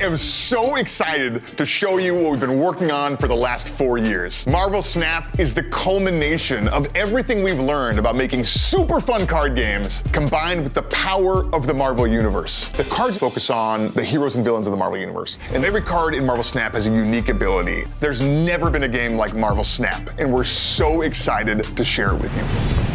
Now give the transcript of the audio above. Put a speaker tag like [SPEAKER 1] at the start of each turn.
[SPEAKER 1] am so excited to show you what we've been working on for the last four years. Marvel Snap is the culmination of everything we've learned about making super fun card games combined with the power of the Marvel Universe. The cards focus on the heroes and villains of the Marvel Universe, and every card in Marvel Snap has a unique ability. There's never been a game like Marvel Snap, and we're so excited to share it with you.